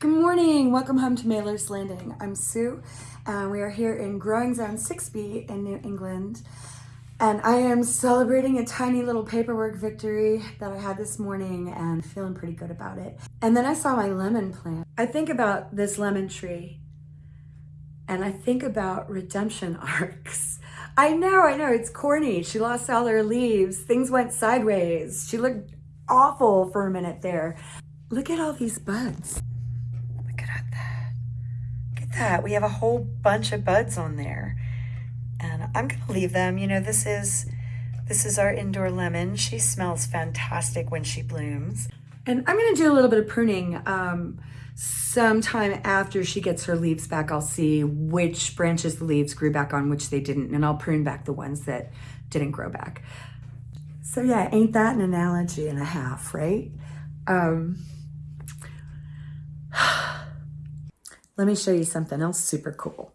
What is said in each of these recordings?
Good morning, welcome home to Mailer's Landing. I'm Sue and we are here in Growing Zone 6B in New England. And I am celebrating a tiny little paperwork victory that I had this morning and feeling pretty good about it. And then I saw my lemon plant. I think about this lemon tree and I think about redemption arcs. I know, I know, it's corny. She lost all her leaves. Things went sideways. She looked awful for a minute there. Look at all these buds that. We have a whole bunch of buds on there. And I'm going to leave them. You know, this is this is our indoor lemon. She smells fantastic when she blooms. And I'm going to do a little bit of pruning. Um, sometime after she gets her leaves back, I'll see which branches the leaves grew back on, which they didn't, and I'll prune back the ones that didn't grow back. So yeah, ain't that an analogy and a half, right? Um, Let me show you something else super cool.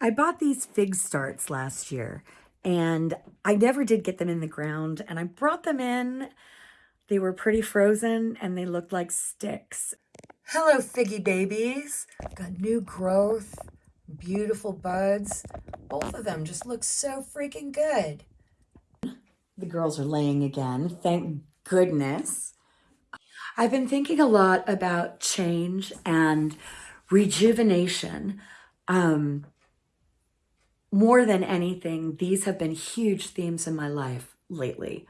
I bought these fig starts last year and I never did get them in the ground and I brought them in. They were pretty frozen and they looked like sticks. Hello, figgy babies. Got new growth, beautiful buds. Both of them just look so freaking good. The girls are laying again, thank goodness. I've been thinking a lot about change and rejuvenation. Um, more than anything, these have been huge themes in my life lately.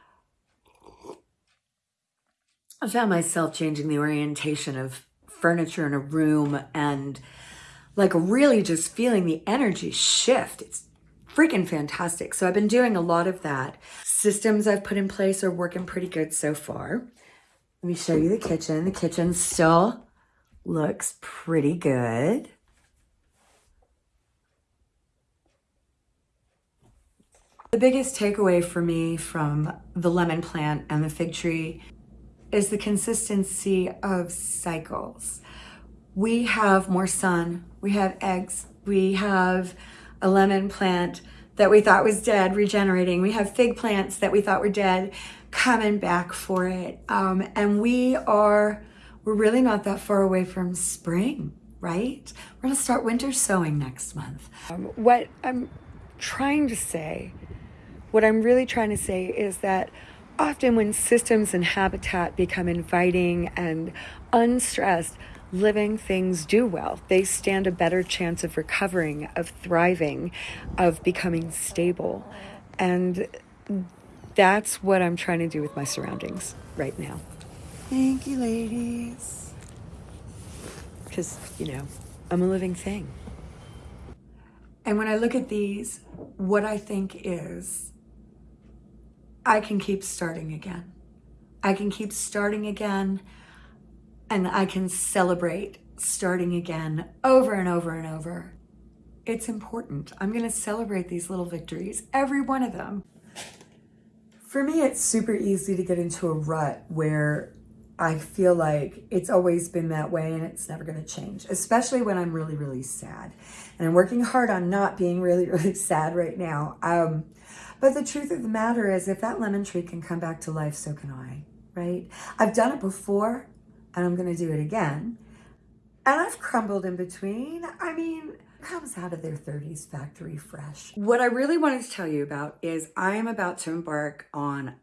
I found myself changing the orientation of furniture in a room and like really just feeling the energy shift. It's freaking fantastic. So I've been doing a lot of that. Systems I've put in place are working pretty good so far. Let me show you the kitchen. The kitchen's still looks pretty good. The biggest takeaway for me from the lemon plant and the fig tree is the consistency of cycles. We have more sun, we have eggs, we have a lemon plant that we thought was dead regenerating. We have fig plants that we thought were dead coming back for it. Um, and we are we're really not that far away from spring, right? We're gonna start winter sowing next month. Um, what I'm trying to say, what I'm really trying to say is that often when systems and habitat become inviting and unstressed, living things do well. They stand a better chance of recovering, of thriving, of becoming stable. And that's what I'm trying to do with my surroundings right now. Thank you, ladies. Because, you know, I'm a living thing. And when I look at these, what I think is I can keep starting again. I can keep starting again and I can celebrate starting again over and over and over. It's important. I'm going to celebrate these little victories, every one of them. For me, it's super easy to get into a rut where I feel like it's always been that way and it's never going to change, especially when I'm really, really sad. And I'm working hard on not being really, really sad right now. Um, but the truth of the matter is if that lemon tree can come back to life, so can I, right? I've done it before and I'm going to do it again. And I've crumbled in between. I mean, comes out of their 30s factory fresh. What I really wanted to tell you about is I am about to embark on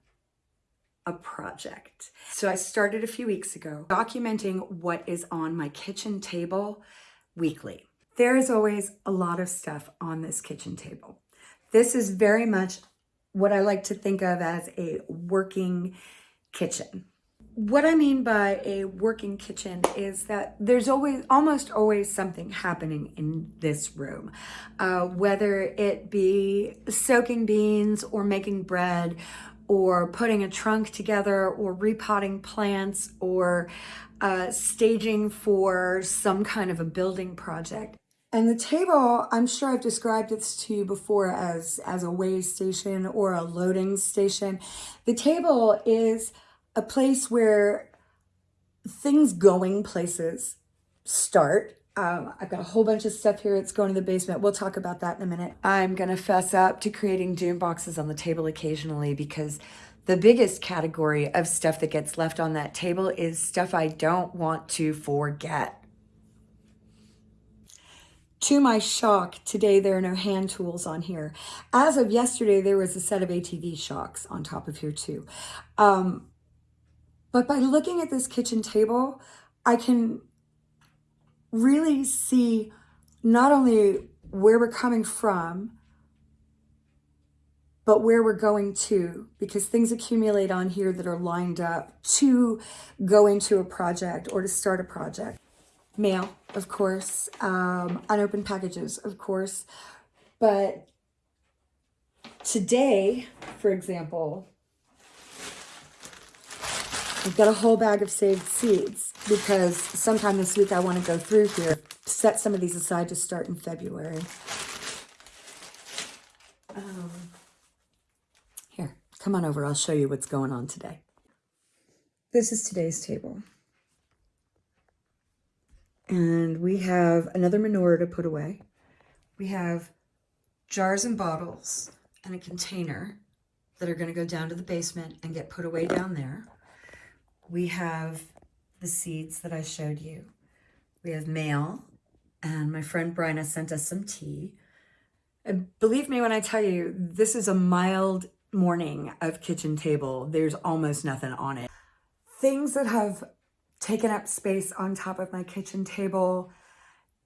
a project. So I started a few weeks ago documenting what is on my kitchen table weekly. There is always a lot of stuff on this kitchen table. This is very much what I like to think of as a working kitchen. What I mean by a working kitchen is that there's always, almost always something happening in this room. Uh, whether it be soaking beans or making bread or putting a trunk together or repotting plants or uh, staging for some kind of a building project. And the table, I'm sure I've described this to you before as, as a weigh station or a loading station. The table is a place where things going places start um, I've got a whole bunch of stuff here. It's going to the basement. We'll talk about that in a minute. I'm going to fess up to creating doom boxes on the table occasionally because the biggest category of stuff that gets left on that table is stuff I don't want to forget. To my shock, today there are no hand tools on here. As of yesterday, there was a set of ATV shocks on top of here too. Um, but by looking at this kitchen table, I can really see not only where we're coming from, but where we're going to, because things accumulate on here that are lined up to go into a project or to start a project. Mail, of course, um, unopened packages, of course, but today, for example, I've got a whole bag of saved seeds because sometime this week I want to go through here, set some of these aside to start in February. Um, here, come on over. I'll show you what's going on today. This is today's table. And we have another menorah to put away. We have jars and bottles and a container that are going to go down to the basement and get put away down there. We have the seeds that I showed you. We have mail, and my friend Bryna sent us some tea. And believe me when I tell you, this is a mild morning of kitchen table. There's almost nothing on it. Things that have taken up space on top of my kitchen table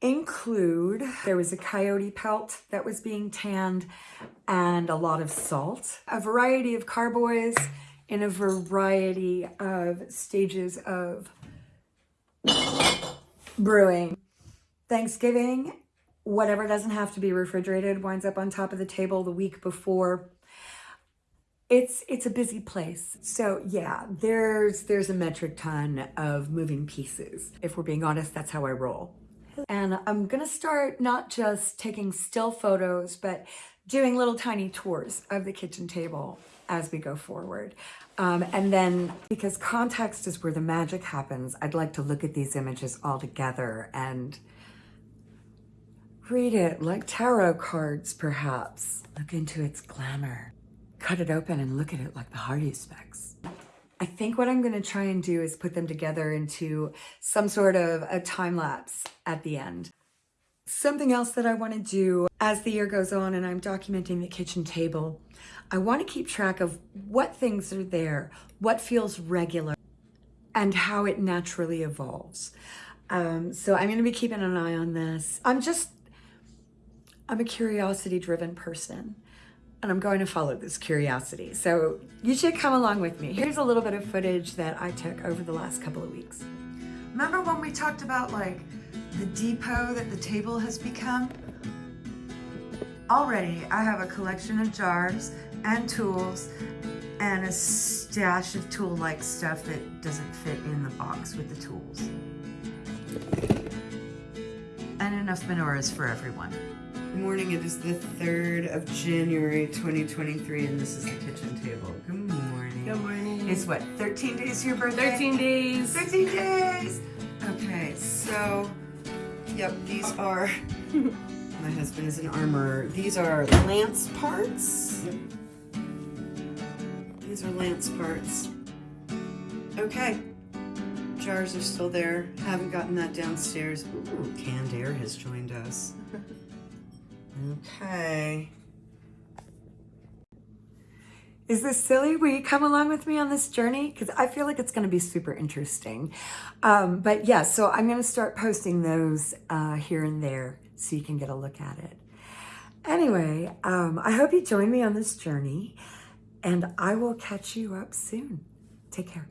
include, there was a coyote pelt that was being tanned and a lot of salt, a variety of carboys in a variety of stages of brewing. Thanksgiving, whatever doesn't have to be refrigerated winds up on top of the table the week before. It's it's a busy place. So yeah, there's there's a metric ton of moving pieces. If we're being honest, that's how I roll. And I'm gonna start not just taking still photos, but doing little tiny tours of the kitchen table as we go forward. Um, and then because context is where the magic happens, I'd like to look at these images all together and read it like tarot cards, perhaps. Look into its glamour. Cut it open and look at it like the haruspex. I think what I'm going to try and do is put them together into some sort of a time lapse at the end. Something else that I want to do as the year goes on and I'm documenting the kitchen table, I want to keep track of what things are there, what feels regular, and how it naturally evolves. Um, so I'm going to be keeping an eye on this. I'm just, I'm a curiosity driven person and I'm going to follow this curiosity. So you should come along with me. Here's a little bit of footage that I took over the last couple of weeks. Remember when we talked about like the depot that the table has become. Already, I have a collection of jars and tools and a stash of tool-like stuff that doesn't fit in the box with the tools. And enough menorahs for everyone. Good morning, it is the 3rd of January 2023 and this is the kitchen table. Good morning. Good morning. It's what, 13 days to your birthday? 13 days. 13 days! Okay, so Yep, these are, my husband is an armorer. These are lance parts. Yep. These are lance parts. Okay, jars are still there. Haven't gotten that downstairs. Ooh, canned air has joined us. Okay. Is this silly? Will you come along with me on this journey? Because I feel like it's going to be super interesting. Um, but yeah, so I'm going to start posting those uh, here and there so you can get a look at it. Anyway, um, I hope you join me on this journey and I will catch you up soon. Take care.